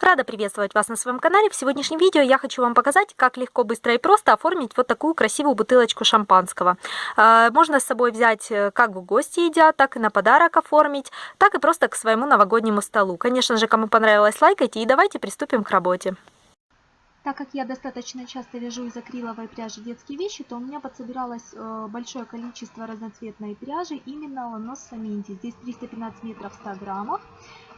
Рада приветствовать вас на своем канале. В сегодняшнем видео я хочу вам показать, как легко, быстро и просто оформить вот такую красивую бутылочку шампанского. А, можно с собой взять э, как в гости едят, так и на подарок оформить, так и просто к своему новогоднему столу. Конечно же, кому понравилось, лайкайте и давайте приступим к работе. Так как я достаточно часто вяжу из акриловой пряжи детские вещи, то у меня подсобиралось э, большое количество разноцветной пряжи именно ланос Саминти. Здесь 315 метров в 100 граммах.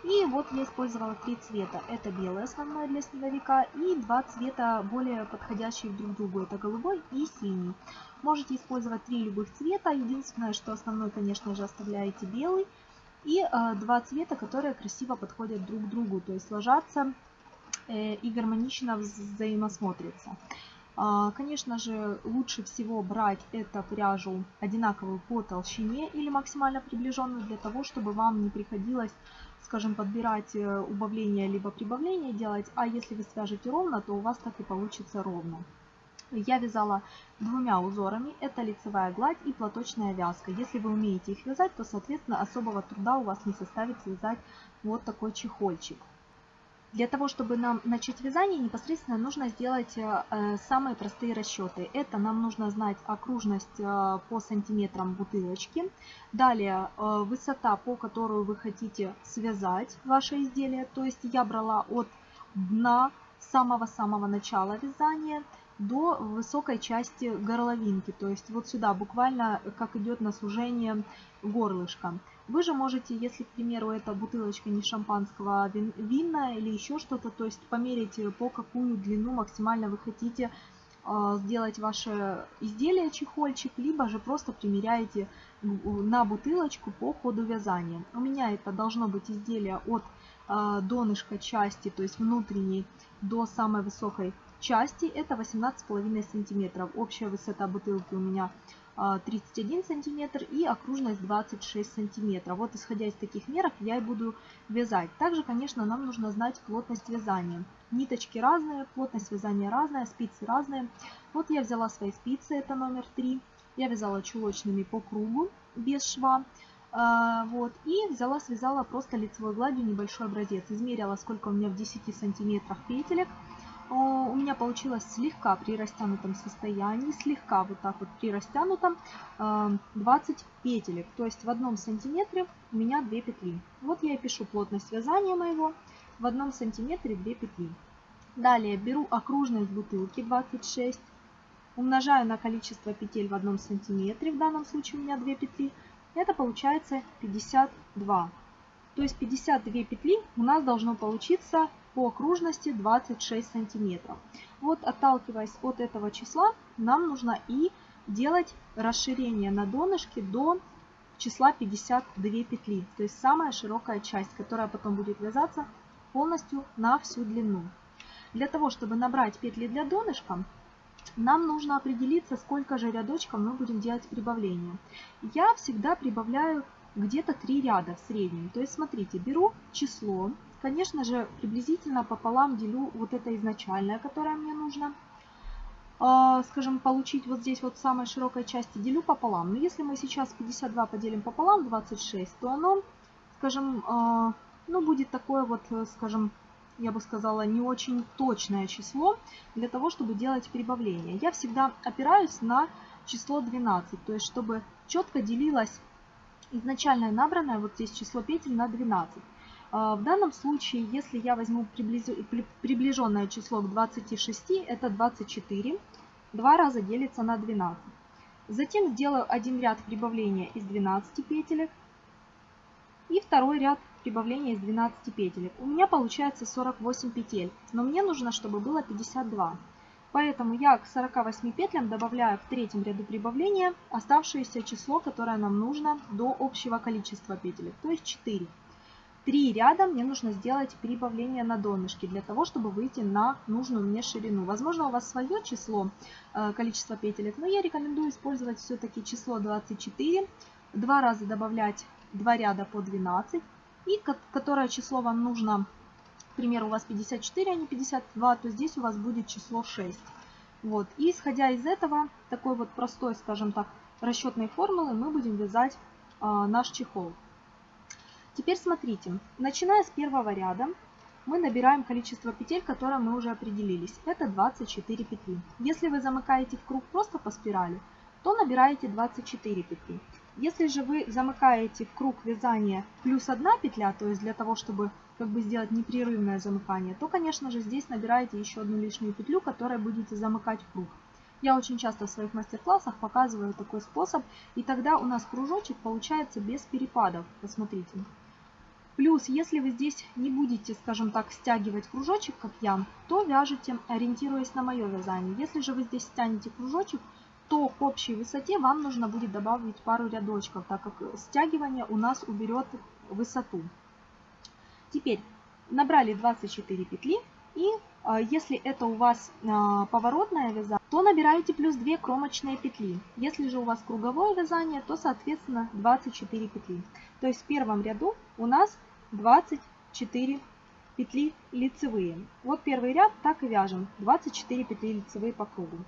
И вот я использовала три цвета. Это белый основной для снеговика и два цвета более подходящие друг другу. Это голубой и синий. Можете использовать три любых цвета. Единственное, что основной, конечно же, оставляете белый. И э, два цвета, которые красиво подходят друг к другу. То есть ложатся э, и гармонично взаимосмотрятся. А, конечно же, лучше всего брать эту пряжу одинаковую по толщине или максимально приближенную, для того, чтобы вам не приходилось, скажем, подбирать э, убавление либо прибавление делать, а если вы свяжете ровно, то у вас так и получится ровно. Я вязала двумя узорами, это лицевая гладь и платочная вязка. Если вы умеете их вязать, то, соответственно, особого труда у вас не составит связать вот такой чехольчик. Для того, чтобы нам начать вязание, непосредственно нужно сделать э, самые простые расчеты. Это нам нужно знать окружность э, по сантиметрам бутылочки. Далее э, высота, по которую вы хотите связать ваше изделие. То есть я брала от дна самого-самого начала вязания до высокой части горловинки. То есть вот сюда буквально как идет на сужение горлышка. Вы же можете, если, к примеру, эта бутылочка не шампанского, а вин, винная или еще что-то, то есть померить, по какую длину максимально вы хотите э, сделать ваше изделие, чехольчик, либо же просто примеряете на бутылочку по ходу вязания. У меня это должно быть изделие от э, донышка части, то есть внутренней, до самой высокой части. Это 18,5 сантиметров. Общая высота бутылки у меня 31 а, сантиметр и окружность 26 сантиметров. Вот исходя из таких мерок я и буду вязать. Также, конечно, нам нужно знать плотность вязания. Ниточки разные, плотность вязания разная, спицы разные. Вот я взяла свои спицы, это номер 3. Я вязала чулочными по кругу, без шва. А, вот, и взяла, связала просто лицевой гладью небольшой образец. Измерила, сколько у меня в 10 сантиметрах петелек у меня получилось слегка при растянутом состоянии, слегка вот так вот при растянутом 20 э, петелек. То есть в одном сантиметре у меня 2 петли. Вот я и пишу плотность вязания моего. В одном сантиметре 2 петли. Далее беру окружность бутылки 26, умножаю на количество петель в одном сантиметре, в данном случае у меня 2 петли. Это получается 52. То есть 52 петли у нас должно получиться по окружности 26 сантиметров. Вот отталкиваясь от этого числа, нам нужно и делать расширение на донышке до числа 52 петли. То есть самая широкая часть, которая потом будет вязаться полностью на всю длину. Для того, чтобы набрать петли для донышка, нам нужно определиться, сколько же рядочков мы будем делать прибавление. Я всегда прибавляю где-то 3 ряда в среднем. То есть смотрите, беру число Конечно же, приблизительно пополам делю вот это изначальное, которое мне нужно, а, скажем, получить вот здесь вот в самой широкой части, делю пополам. Но если мы сейчас 52 поделим пополам, 26, то оно, скажем, а, ну, будет такое вот, скажем, я бы сказала, не очень точное число для того, чтобы делать прибавление. Я всегда опираюсь на число 12, то есть чтобы четко делилось изначально набранное вот здесь число петель на 12. А, в данном случае, если я возьму приближенное число к 26, это 24. Два раза делится на 12. Затем сделаю один ряд прибавления из 12 петелек. И второй ряд прибавления из 12 петелек. У меня получается 48 петель, но мне нужно, чтобы было 52. Поэтому я к 48 петлям добавляю в третьем ряду прибавления оставшееся число, которое нам нужно до общего количества петелек, то есть 4 три ряда мне нужно сделать прибавление на донышке для того, чтобы выйти на нужную мне ширину. Возможно, у вас свое число, э, количество петелек, но я рекомендую использовать все-таки число 24. Два раза добавлять два ряда по 12. И которое число вам нужно, к примеру, у вас 54, а не 52, то здесь у вас будет число 6. Вот. И исходя из этого, такой вот простой, скажем так, расчетной формулы, мы будем вязать а, наш чехол. Теперь смотрите, начиная с первого ряда, мы набираем количество петель, которое мы уже определились. Это 24 петли. Если вы замыкаете в круг просто по спирали, то набираете 24 петли. Если же вы замыкаете в круг вязания плюс одна петля, то есть для того, чтобы как бы сделать непрерывное замыкание, то, конечно же, здесь набираете еще одну лишнюю петлю, которой будете замыкать в круг. Я очень часто в своих мастер-классах показываю такой способ, и тогда у нас кружочек получается без перепадов. Посмотрите. Плюс, если вы здесь не будете, скажем так, стягивать кружочек, как я, то вяжете, ориентируясь на мое вязание. Если же вы здесь стянете кружочек, то к общей высоте вам нужно будет добавить пару рядочков, так как стягивание у нас уберет высоту. Теперь набрали 24 петли и а, если это у вас а, поворотная вяза, то набираете плюс 2 кромочные петли. Если же у вас круговое вязание, то соответственно 24 петли. То есть в первом ряду у нас 24 петли лицевые. Вот первый ряд так и вяжем. 24 петли лицевые по кругу.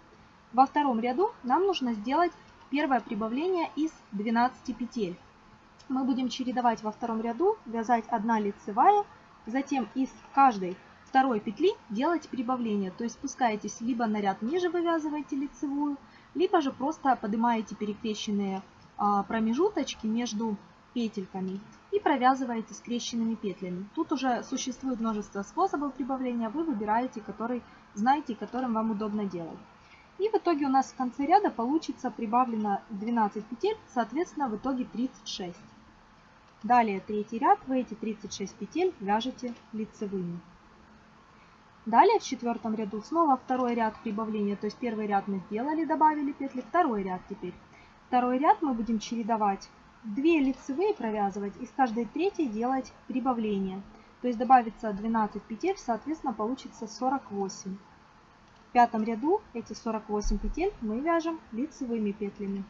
Во втором ряду нам нужно сделать первое прибавление из 12 петель. Мы будем чередовать во втором ряду, вязать 1 лицевая, затем из каждой второй петли делать прибавление. То есть спускаетесь либо на ряд ниже вывязываете лицевую, либо же просто поднимаете перекрещенные а, промежуточки между петельками и провязываете скрещенными петлями. Тут уже существует множество способов прибавления, вы выбираете, который знаете которым вам удобно делать. И в итоге у нас в конце ряда получится прибавлено 12 петель, соответственно в итоге 36. Далее третий ряд, вы эти 36 петель вяжете лицевыми. Далее в четвертом ряду снова второй ряд прибавления, то есть первый ряд мы сделали, добавили петли, второй ряд теперь. Второй ряд мы будем чередовать 2 лицевые провязывать и с каждой третьей делать прибавление. То есть добавится 12 петель, соответственно получится 48. В пятом ряду эти 48 петель мы вяжем лицевыми петлями.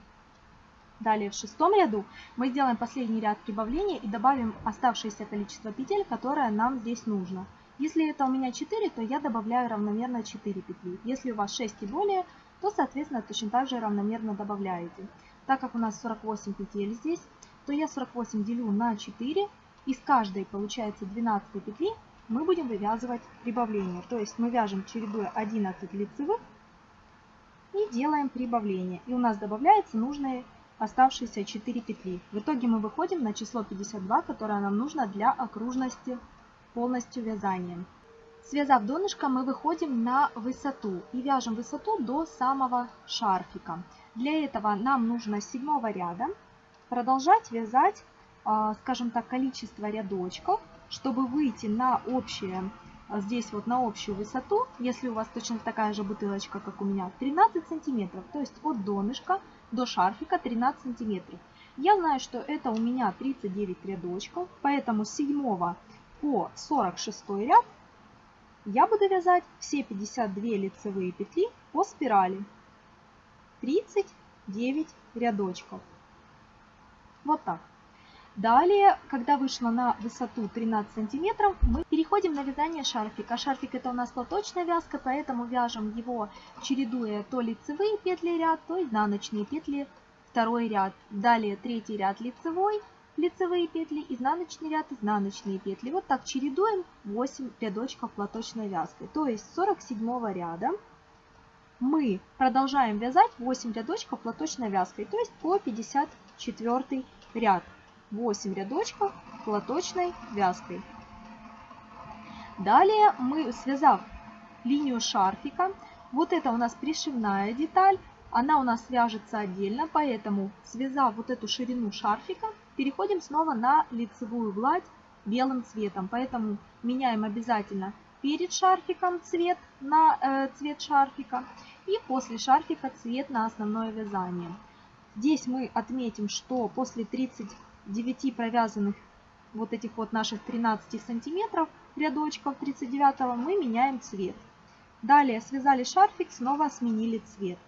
Далее в шестом ряду мы сделаем последний ряд прибавления и добавим оставшееся количество петель, которое нам здесь нужно. Если это у меня 4, то я добавляю равномерно 4 петли. Если у вас 6 и более, то, соответственно, точно так же равномерно добавляете. Так как у нас 48 петель здесь, то я 48 делю на 4. Из каждой получается 12 петли мы будем вывязывать прибавление. То есть мы вяжем чередуя 11 лицевых и делаем прибавление. И у нас добавляется нужные оставшиеся 4 петли. В итоге мы выходим на число 52, которое нам нужно для окружности полностью вязанием. Связав донышко, мы выходим на высоту и вяжем высоту до самого шарфика. Для этого нам нужно с седьмого ряда продолжать вязать, а, скажем так, количество рядочков, чтобы выйти на общее, а, здесь вот на общую высоту, если у вас точно такая же бутылочка, как у меня, 13 сантиметров, то есть от донышка до шарфика 13 сантиметров. Я знаю, что это у меня 39 рядочков, поэтому с 7 по 46 ряд я буду вязать все 52 лицевые петли по спирали. 39 рядочков. Вот так. Далее, когда вышла на высоту 13 сантиметров, мы переходим на вязание шарфика. Шарфик это у нас платочная вязка, поэтому вяжем его, чередуя то лицевые петли ряд, то изнаночные петли второй ряд. Далее третий ряд лицевой, лицевые петли, изнаночный ряд, изнаночные петли. Вот так чередуем 8 рядочков платочной вязкой. То есть с 47 ряда мы продолжаем вязать 8 рядочков платочной вязкой, то есть по 54 ряд. 8 рядочков платочной вязкой. Далее мы, связав линию шарфика, вот это у нас пришивная деталь, она у нас вяжется отдельно, поэтому связав вот эту ширину шарфика, переходим снова на лицевую гладь белым цветом. Поэтому меняем обязательно перед шарфиком цвет на э, цвет шарфика и после шарфика цвет на основное вязание. Здесь мы отметим, что после 39 провязанных вот этих вот наших 13 сантиметров рядочков 39 мы меняем цвет. Далее связали шарфик, снова сменили цвет.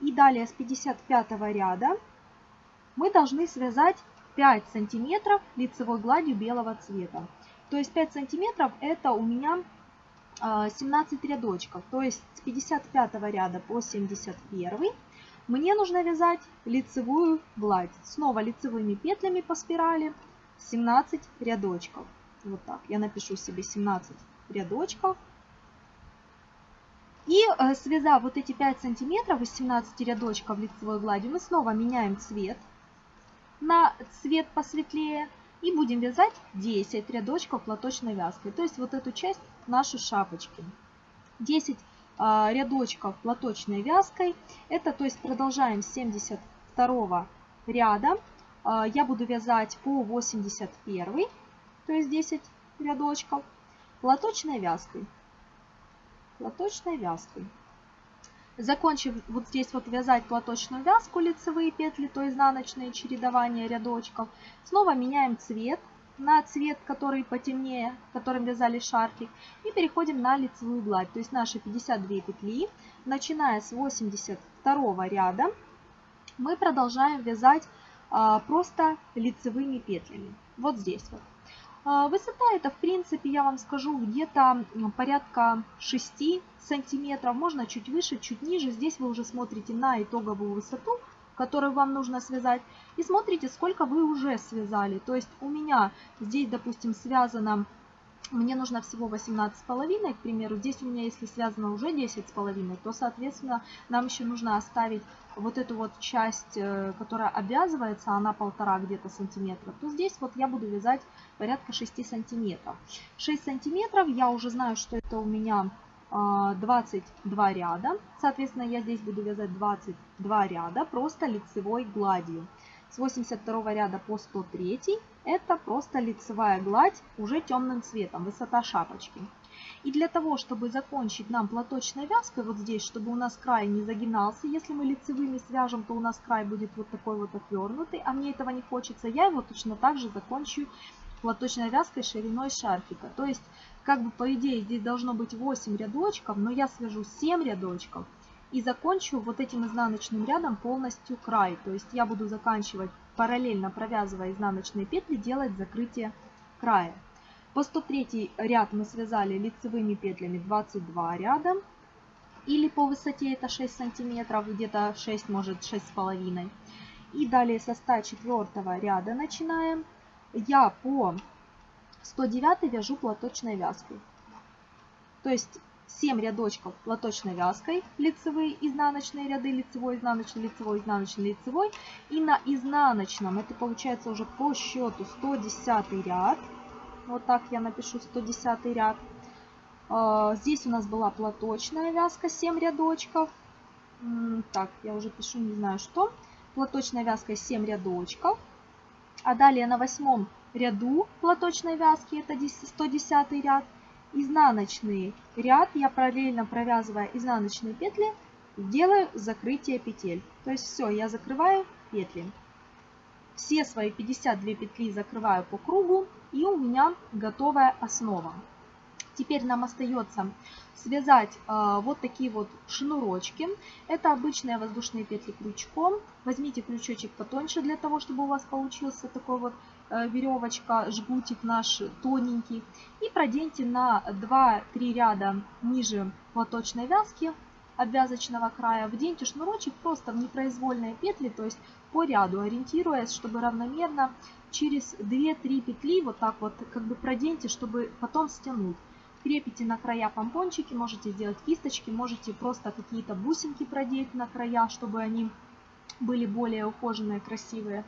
И далее с 55 ряда мы должны связать 5 сантиметров лицевой гладью белого цвета. То есть 5 сантиметров это у меня 17 а, рядочков. То есть с 55 ряда по 71 мне нужно вязать лицевую гладь. Снова лицевыми петлями по спирали 17 рядочков. Вот так. Я напишу себе 17 рядочков. И э, связав вот эти 5 сантиметров из 17 рядочков лицевой гладью, мы снова меняем цвет на цвет посветлее и будем вязать 10 рядочков платочной вязкой. То есть вот эту часть нашей шапочки. 10 а, рядочков платочной вязкой. Это то есть продолжаем с 72 ряда. А, я буду вязать по 81, то есть 10 рядочков платочной вязкой. Платочной вязкой. Закончив вот здесь вот вязать платочную вязку, лицевые петли, то изнаночные чередования рядочков, снова меняем цвет на цвет, который потемнее, которым вязали шарфик, и переходим на лицевую гладь. То есть наши 52 петли, начиная с 82 ряда, мы продолжаем вязать а, просто лицевыми петлями. Вот здесь вот. А, высота это, в принципе, я вам скажу, где-то порядка 6 сантиметров. Можно чуть выше, чуть ниже. Здесь вы уже смотрите на итоговую высоту, которую вам нужно связать. И смотрите, сколько вы уже связали. То есть у меня здесь, допустим, связано мне нужно всего 18,5, к примеру. Здесь у меня, если связано уже 10,5, то, соответственно, нам еще нужно оставить вот эту вот часть, э, которая обвязывается, она полтора где-то сантиметра, то здесь вот я буду вязать порядка 6 сантиметров. 6 сантиметров, я уже знаю, что это у меня 22 а, ряда. Соответственно, я здесь буду вязать 22 ряда просто лицевой гладью. С 82 ряда по 103 это просто лицевая гладь уже темным цветом, высота шапочки. И для того, чтобы закончить нам платочной вязкой, вот здесь, чтобы у нас край не загинался, если мы лицевыми свяжем, то у нас край будет вот такой вот отвернутый, а мне этого не хочется, я его точно так же закончу платочной вязкой шириной шарфика. То есть, как бы по идее здесь должно быть 8 рядочков, но я свяжу 7 рядочков и закончу вот этим изнаночным рядом полностью край. То есть я буду заканчивать параллельно провязывая изнаночные петли, делать закрытие края. По 103 ряд мы связали лицевыми петлями 22 ряда. Или по высоте это 6 сантиметров, где-то 6, может 6,5. И далее со 104 ряда начинаем. Я по 109 вяжу платочной вязкой. То есть 7 рядочков платочной вязкой, лицевые, изнаночные ряды, лицевой, изнаночный, лицевой, изнаночный, лицевой. И на изнаночном, это получается уже по счету 110 ряд. Вот так я напишу 110 ряд. А, здесь у нас была платочная вязка, 7 рядочков. Так, я уже пишу, не знаю что. Платочная вязка 7 рядочков. А далее на восьмом ряду платочной вязки, это 110 ряд, изнаночный ряд, я параллельно провязывая изнаночные петли, делаю закрытие петель. То есть все, я закрываю петли. Все свои 52 петли закрываю по кругу, и у меня готовая основа. Теперь нам остается связать э, вот такие вот шнурочки. Это обычные воздушные петли крючком. Возьмите крючочек потоньше для того, чтобы у вас получился такой вот э, веревочка, жгутик наш тоненький. И проденьте на 2-3 ряда ниже платочной вязки обвязочного края. Вденьте шнурочек просто в непроизвольные петли, то есть по ряду, ориентируясь, чтобы равномерно через 2-3 петли вот так вот как бы проденьте, чтобы потом стянуть. Крепите на края помпончики, можете сделать кисточки, можете просто какие-то бусинки продеть на края, чтобы они были более ухоженные, красивые.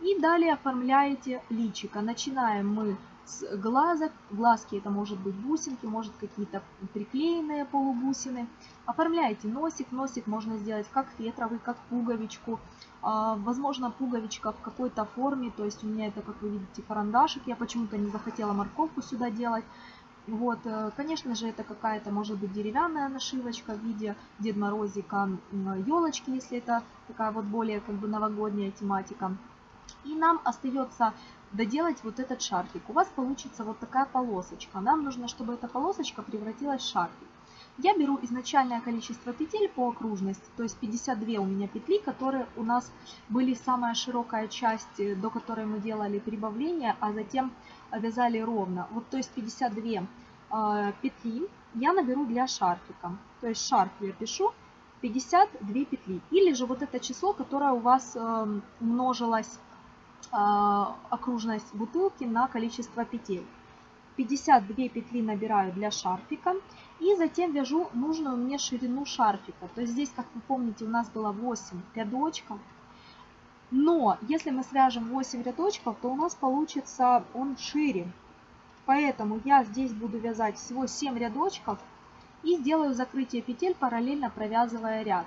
И далее оформляете личико. Начинаем мы с глазок. Глазки это может быть бусинки, может какие-то приклеенные полубусины. Оформляете носик. Носик можно сделать как фетровый, как пуговичку. А, возможно, пуговичка в какой-то форме. То есть у меня это, как вы видите, карандашик. Я почему-то не захотела морковку сюда делать. Вот, э, конечно же, это какая-то, может быть, деревянная нашивочка в виде Дед Морозика, елочки, если это такая вот более как бы новогодняя тематика. И нам остается доделать вот этот шарфик. У вас получится вот такая полосочка. Нам нужно, чтобы эта полосочка превратилась в шарфик. Я беру изначальное количество петель по окружности, то есть 52 у меня петли, которые у нас были самая широкая часть, э, до которой мы делали прибавление, а затем вязали ровно. Вот то есть 52 э, а, петли я наберу для шарфика. То есть шарф я пишу 52 петли. Или же вот это число, которое у вас э, умножилось э, окружность бутылки на количество петель. 52 петли набираю для шарфика. И затем вяжу нужную мне ширину шарфика. То есть здесь, как вы помните, у нас было 8 рядочков. Но если мы свяжем 8 рядочков, то у нас получится он шире. Поэтому я здесь буду вязать всего 7 рядочков и сделаю закрытие петель, параллельно провязывая ряд.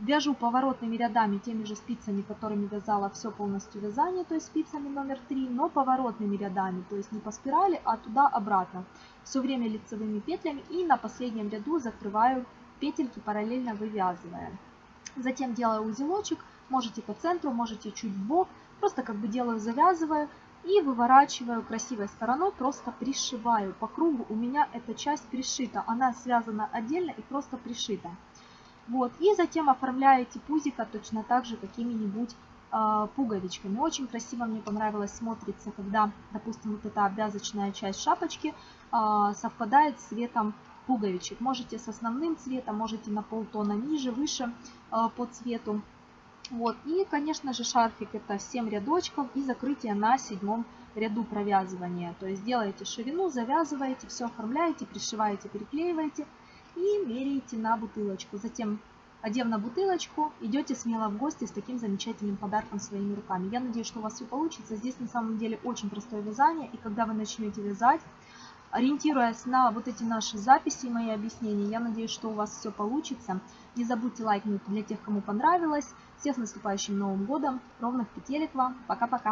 Вяжу поворотными рядами теми же спицами, которыми вязала все полностью вязание, то есть спицами номер 3, но поворотными рядами, то есть не по спирали, а туда-обратно. Все время лицевыми петлями и на последнем ряду закрываю петельки, параллельно вывязывая. Затем делаю узелочек, можете по центру, можете чуть в бок, просто как бы делаю, завязываю и выворачиваю красивой стороной, просто пришиваю. По кругу у меня эта часть пришита, она связана отдельно и просто пришита. Вот, и затем оформляете пузика точно так же какими-нибудь э, пуговичками. Очень красиво мне понравилось смотрится, когда, допустим, вот эта обвязочная часть шапочки э, совпадает с цветом пуговичек. Можете с основным цветом, можете на полтона ниже, выше э, по цвету. Вот, и, конечно же, шарфик это 7 рядочков и закрытие на седьмом ряду провязывания. То есть делаете ширину, завязываете, все оформляете, пришиваете, переклеиваете и меряете на бутылочку. Затем, одев на бутылочку, идете смело в гости с таким замечательным подарком своими руками. Я надеюсь, что у вас все получится. Здесь на самом деле очень простое вязание, и когда вы начнете вязать, ориентируясь на вот эти наши записи и мои объяснения, я надеюсь, что у вас все получится. Не забудьте лайкнуть для тех, кому понравилось. Всех с наступающим Новым Годом. Ровных петелек вам. Пока-пока.